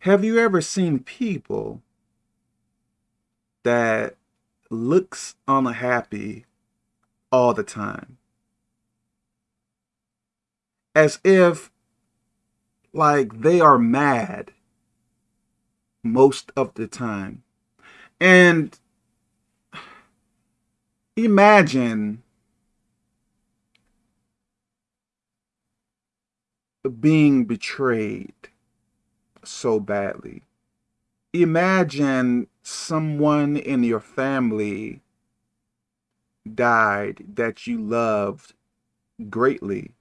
Have you ever seen people that looks unhappy all the time? As if like they are mad most of the time. And imagine being betrayed so badly. Imagine someone in your family died that you loved greatly.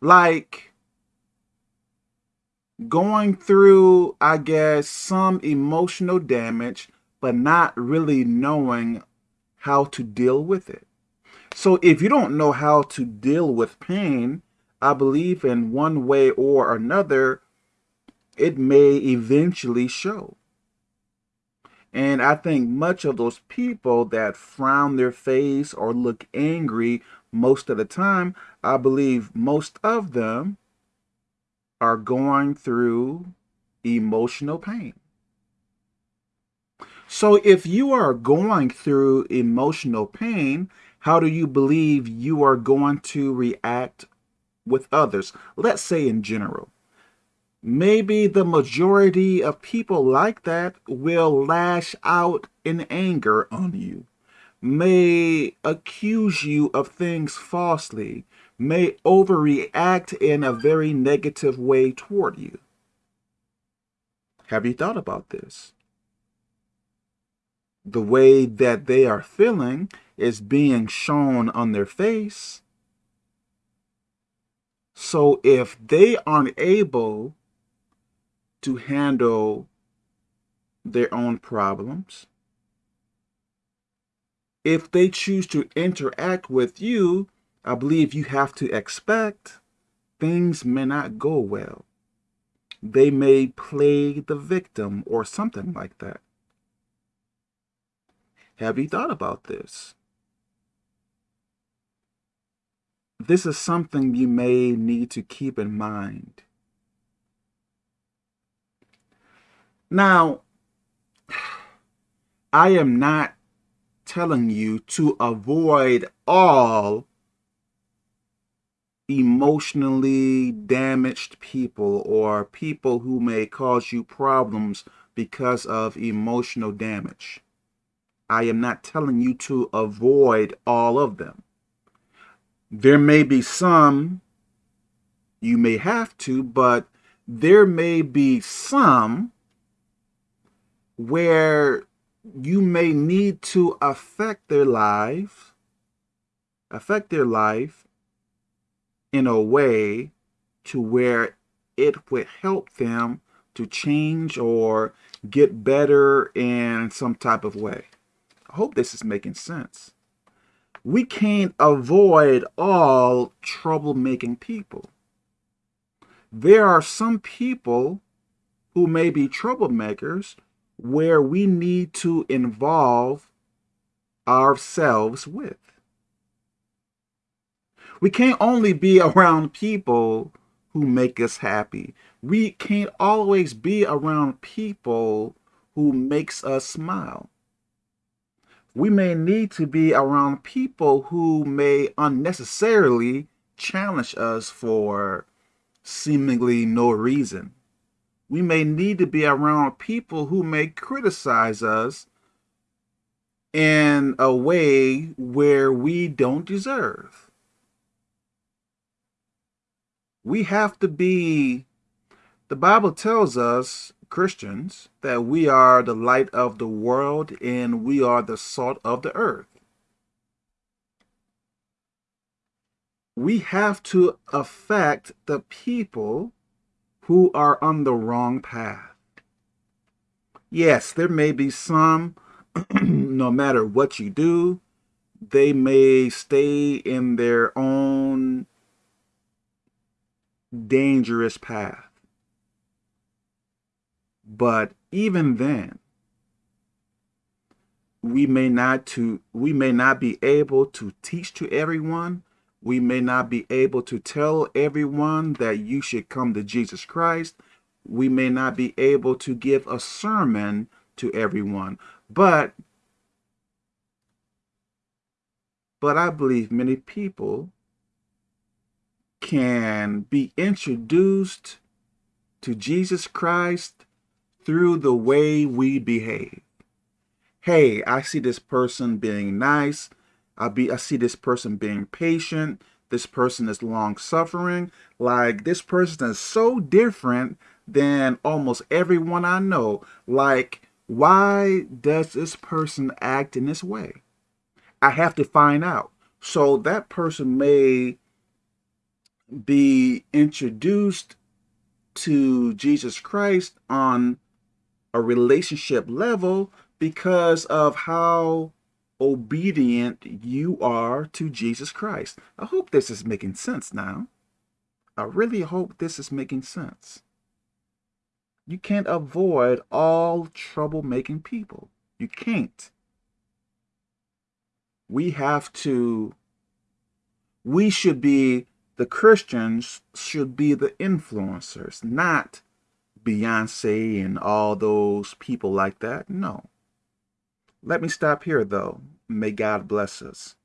Like going through, I guess, some emotional damage, but not really knowing how to deal with it. So if you don't know how to deal with pain, I believe in one way or another, it may eventually show. And I think much of those people that frown their face or look angry most of the time, I believe most of them are going through emotional pain. So if you are going through emotional pain, how do you believe you are going to react with others? Let's say in general. Maybe the majority of people like that will lash out in anger on you, may accuse you of things falsely, may overreact in a very negative way toward you. Have you thought about this? The way that they are feeling is being shown on their face. So if they aren't able to handle their own problems. If they choose to interact with you, I believe you have to expect things may not go well. They may play the victim or something like that. Have you thought about this? This is something you may need to keep in mind. Now, I am not telling you to avoid all emotionally damaged people or people who may cause you problems because of emotional damage. I am not telling you to avoid all of them. There may be some you may have to, but there may be some where you may need to affect their life, affect their life in a way to where it would help them to change or get better in some type of way. I hope this is making sense. We can't avoid all troublemaking people. There are some people who may be troublemakers where we need to involve ourselves with. We can't only be around people who make us happy. We can't always be around people who makes us smile. We may need to be around people who may unnecessarily challenge us for seemingly no reason we may need to be around people who may criticize us in a way where we don't deserve. We have to be, the Bible tells us, Christians, that we are the light of the world and we are the salt of the earth. We have to affect the people who are on the wrong path. Yes, there may be some, no matter what you do, they may stay in their own dangerous path. But even then, we may not to we may not be able to teach to everyone we may not be able to tell everyone that you should come to Jesus Christ. we may not be able to give a sermon to everyone, but but I believe many people can be introduced to Jesus Christ through the way we behave. Hey, I see this person being nice. I be I see this person being patient. This person is long suffering. Like this person is so different than almost everyone I know. Like, why does this person act in this way? I have to find out. So that person may be introduced to Jesus Christ on a relationship level because of how obedient you are to Jesus Christ. I hope this is making sense now. I really hope this is making sense. You can't avoid all troublemaking people. You can't. We have to, we should be, the Christians should be the influencers, not Beyonce and all those people like that. No. Let me stop here, though. May God bless us.